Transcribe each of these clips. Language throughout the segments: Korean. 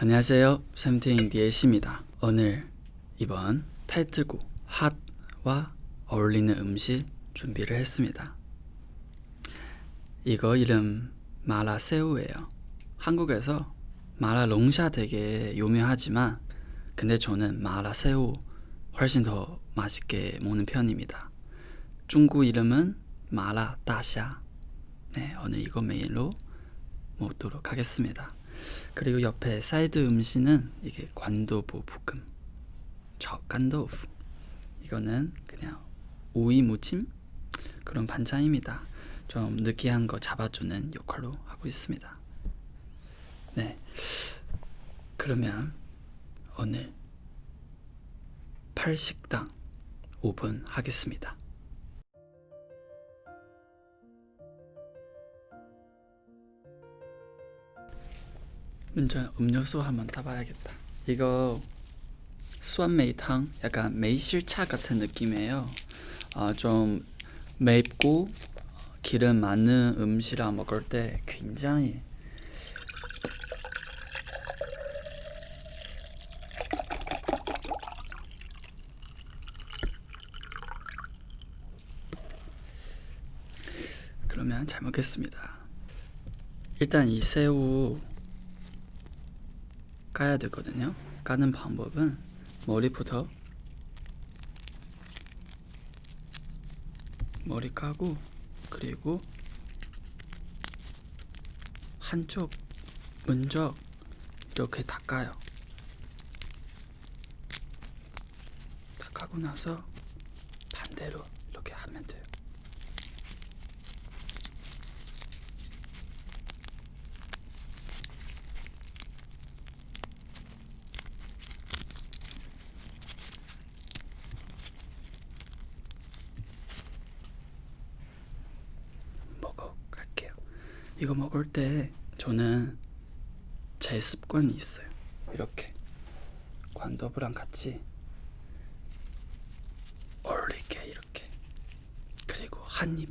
안녕하세요. 샘팅 디에시입니다. 오늘 이번 타이틀곡 핫와 어울리는 음식 준비를 했습니다. 이거 이름 마라새우예요. 한국에서 마라롱샤 되게 유명하지만 근데 저는 마라새우 훨씬 더 맛있게 먹는 편입니다. 중국 이름은 마라다샤. 네, 오늘 이거 메인으로 먹도록 하겠습니다. 그리고 옆에 사이드 음식은 이게 관도부 볶음. 적간도프 이거는 그냥 오이 무침? 그런 반찬입니다. 좀 느끼한 거 잡아주는 역할로 하고 있습니다. 네. 그러면 오늘 팔식당 오픈 하겠습니다 먼저 음료수 한번 따봐야겠다. 이거 수완메이탕 약간 매실차 같은 느낌이에요. 어, 좀 맵고 기름 많은 음식이랑 먹을 때 굉장히 그러면 잘 먹겠습니다. 일단 이 새우 까야 되거든요. 까는 방법은 머리부터 머리 까고 그리고 한쪽 먼저 이렇게 닦아요. 닦고 나서 반대로 이렇게 하면 돼요. 먹어 갈게요. 이거 먹을 때 저는 제 습관이 있어요. 이렇게 관더브랑 같이 어울리게 이렇게 그리고 한 입.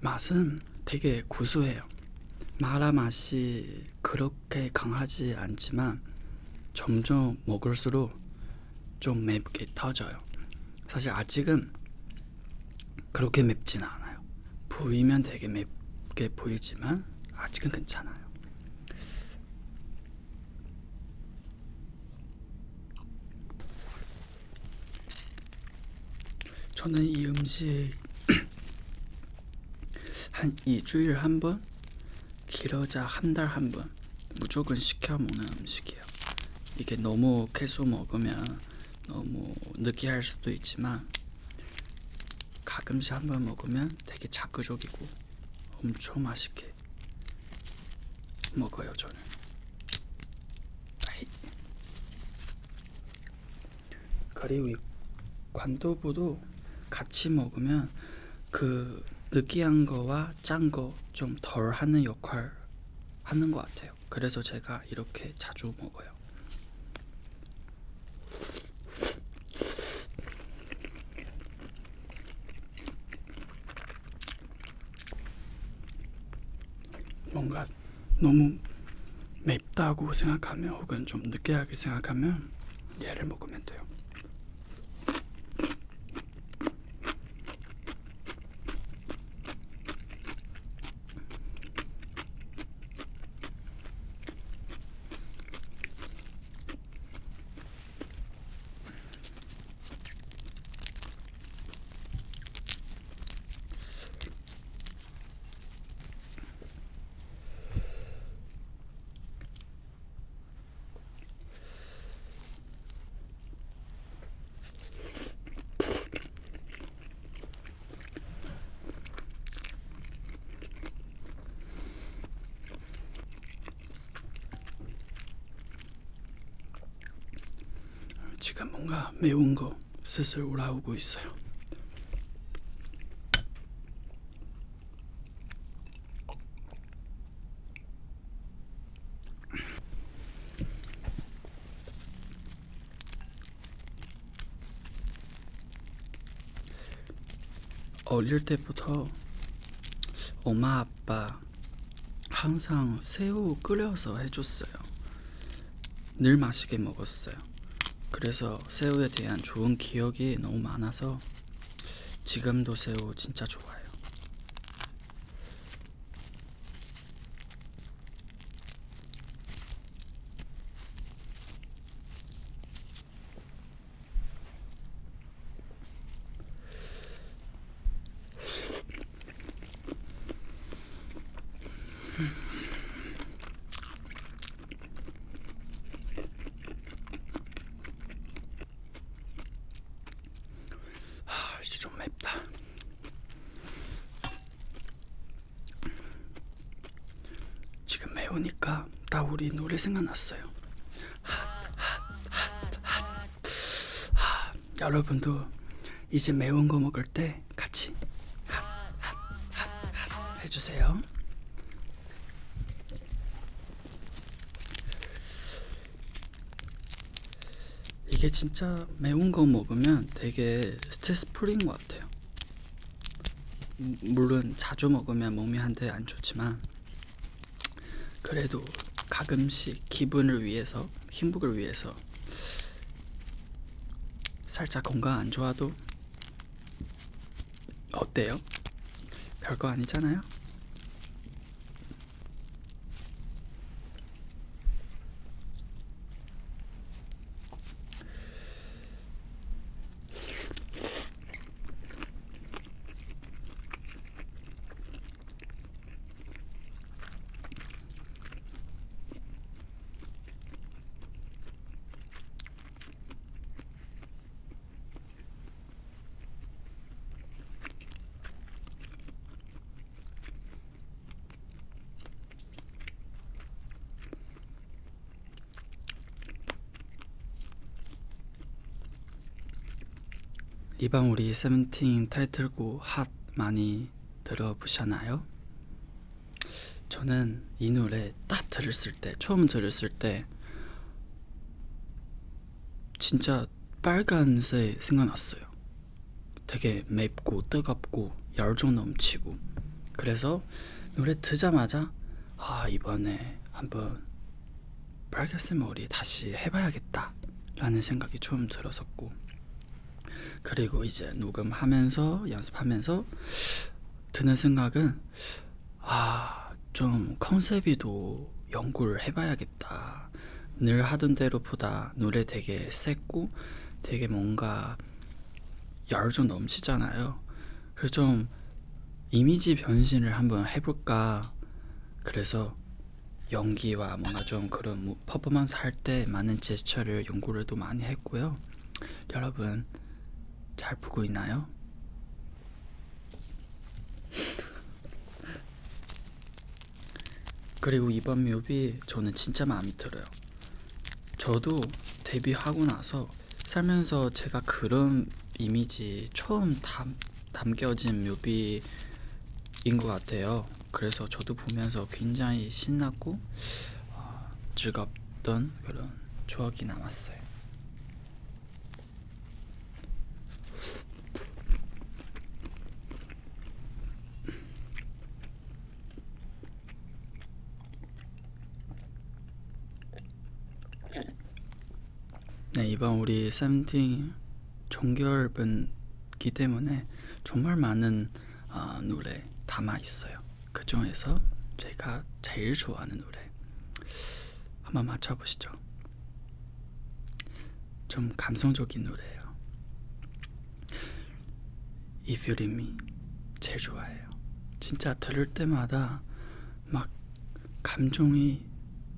맛은 되게 구수해요. 마라 맛이 그렇게 강하지 않지만 점점 먹을수록 좀 맵게 터져요. 사실 아직은 그렇게 맵지는 않아요. 보이면 되게 맵게 보이지만 아직은 괜찮아요. 저는 이 음식 한 2주일 한 번, 길어자 한 달 한 번 무조건 시켜 먹는 음식이에요. 이게 너무 계속 먹으면 너무 느끼할 수도 있지만 가끔씩 한 번 먹으면 되게 자극적이고 엄청 맛있게 먹어요 저는. 그리고 이 관도부도 같이 먹으면 그 느끼한 거와 짠 거 좀 덜 하는 역할 하는 것 같아요. 그래서 제가 이렇게 자주 먹어요. 뭔가 너무 맵다고 생각하면 혹은 좀 느끼하게 생각하면 얘를 먹으면 돼요. 지금 뭔가 매운 거 슬슬 올라오고 있어요. 어릴 때부터 엄마 아빠 항상 새우 끓여서 해줬어요. 늘 맛있게 먹었어요. 그래서 새우에 대한 좋은 기억이 너무 많아서 지금도 새우 진짜 좋아요. 좀 맵다. 지금 매우니까 나 우리 노래 생각났어요. 아, 여러분도 이제 매운 거 먹을 때 같이 해주세요. 이게 진짜 매운 거 먹으면 되게 스트레스 풀린 것 같아요. 음, 물론 자주 먹으면 몸이 한테 안 좋지만 그래도 가끔씩 기분을 위해서 행복을 위해서 살짝 건강 안 좋아도 어때요? 별거 아니잖아요. 이번 우리 세븐틴 타이틀곡 핫 많이 들어보셨나요? 저는 이 노래 딱 들었을 때 처음 들었을 때 진짜 빨간색 생각났어요. 되게 맵고 뜨겁고 열정 넘치고 그래서 노래 듣자마자 아 이번에 한번 빨간색 머리 다시 해봐야겠다 라는 생각이 좀 들었었고 그리고 이제 녹음하면서 연습하면서 드는 생각은 아 좀 컨셉이도 연구를 해봐야겠다. 늘 하던 대로보다 노래 되게 셌고 되게 뭔가 열정 넘치잖아요. 그래서 좀 이미지 변신을 한번 해볼까? 그래서 연기와 뭔가 좀 그런 뭐 퍼포먼스 할 때 많은 제스처를 연구를 또 많이 했고요. 여러분 잘 보고 있나요? 그리고 이번 뮤비 저는 진짜 마음에 들어요. 저도 데뷔하고 나서 살면서 제가 그런 이미지 처음 담, 담겨진 뮤비인 것 같아요. 그래서 저도 보면서 굉장히 신났고 어, 즐겁던 그런 추억이 남았어요. 네 이번 우리 세븐틴 종결분기 때문에 정말 많은 어, 노래 담아 있어요. 그 중에서 제가 제일 좋아하는 노래 한번 맞춰보시죠. 좀 감성적인 노래예요. If You Leave Me 제일 좋아해요. 진짜 들을 때마다 막 감정이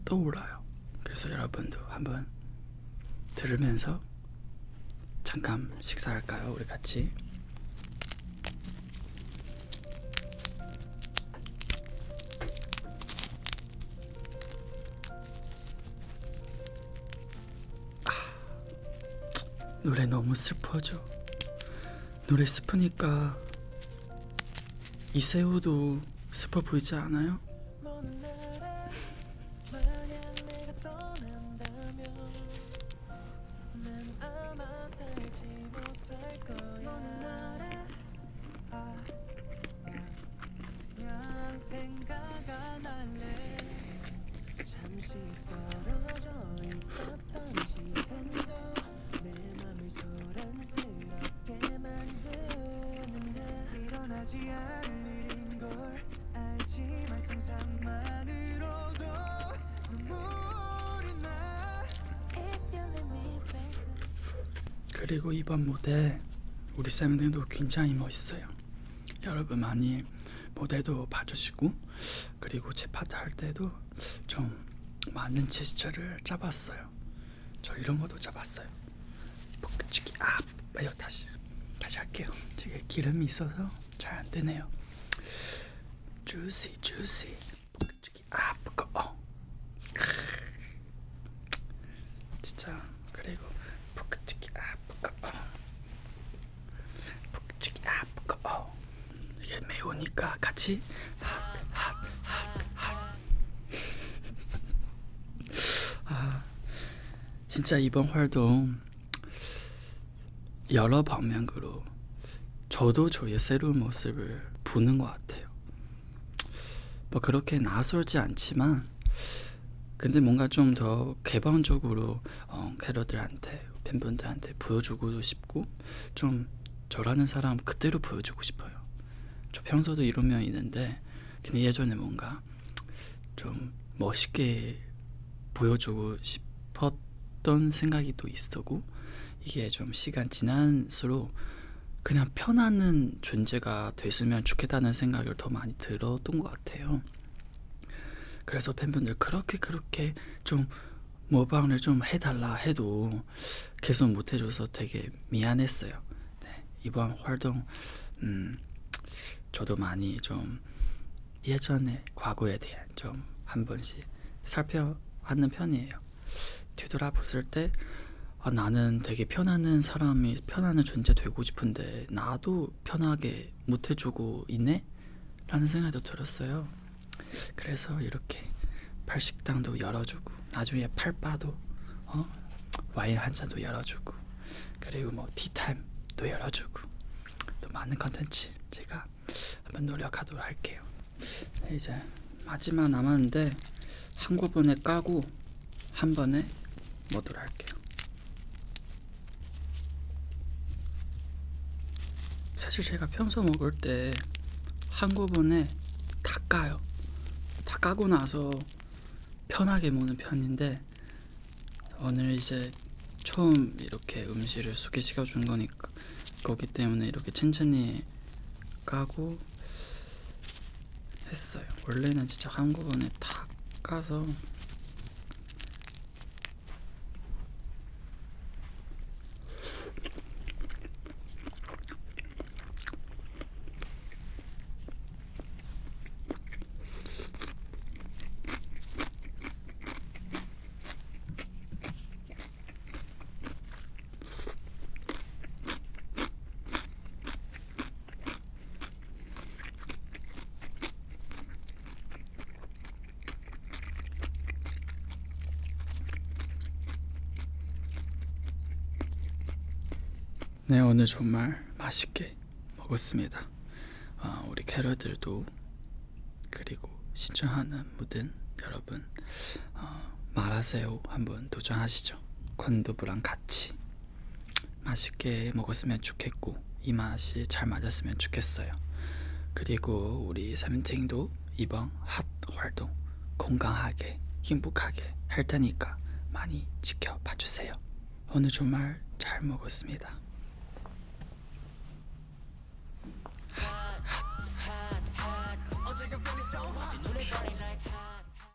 떠올라요. 그래서 여러분도 한번 들으면서 잠깐 식사할까요? 우리 같이. 노래 너무 슬퍼져. 노래 슬프니까 이세우도 슬퍼 보이지 않아요? 그리고 이번 무대 우리 쌤들도 굉장히 멋있어요. 여러분 많이 무대도 봐주시고 그리고 제 파트 할 때도 좀 많은 제스처를 잡았어요. 저 이런 것도 잡았어요. 복치기 아, 이거 다시 다시 할게요. 제게 기름이 있어서 잘 안 되네요. 주시 주시 복치기 아, 어. 진짜 그리고 복치기 아, 복어 어. 복치기 아, 복어 어. 이게 매우니까 같이 진짜 이번 활동 여러 방면으로 저도 저의 새로운 모습을 보는 것 같아요. 뭐 그렇게 낯설지 않지만 근데 뭔가 좀 더 개방적으로 어, 캐러들한테 팬분들한테 보여주고 싶고 좀 저라는 사람 그대로 보여주고 싶어요. 저 평소도 이런 면이 있는데 근데 예전에 뭔가 좀 멋있게 보여주고 싶었던 생각이 또 있었고 이게 좀 시간 지날수록 그냥 편안한 존재가 됐으면 좋겠다는 생각을 더 많이 들었던 것 같아요. 그래서 팬분들 그렇게 그렇게 좀 모방을 좀 해달라 해도 계속 못 해줘서 되게 미안했어요. 네, 이번 활동 음, 저도 많이 좀 예전에 과거에 대한 좀 한 번씩 살펴하는 편이에요. 뒤돌아봤을 때 아, 나는 되게 편안한 사람이 편안한 존재 되고 싶은데 나도 편하게 못 해주고 있네? 라는 생각도 들었어요. 그래서 이렇게 팔식당도 열어주고 나중에 팔바도 어? 와인 한 잔도 열어주고 그리고 뭐 티타임도 열어주고 또 많은 컨텐츠 제가 한번 노력하도록 할게요. 네, 이제 마지막 남았는데 한꺼번에 까고 한 번에 먹도록 할게요. 사실 제가 평소 먹을 때 한꺼번에 다 까요. 다 까고 나서 편하게 먹는 편인데 오늘 이제 처음 이렇게 음식을 소개시켜 준 거니까 거기 때문에 이렇게 천천히 까고 했어요. 원래는 진짜 한꺼번에 다 까서 네 오늘 정말 맛있게 먹었습니다. 어, 우리 캐러들도 그리고 신청하는 모든 여러분 어, 마라새우 한번 도전하시죠. 건두부랑 같이 맛있게 먹었으면 좋겠고 이 맛이 잘 맞았으면 좋겠어요. 그리고 우리 세븐틴도 이번 핫 활동 건강하게 행복하게 할 테니까 많이 지켜봐 주세요. 오늘 정말 잘 먹었습니다. hot, hot, hot. a feeling so hot. burning.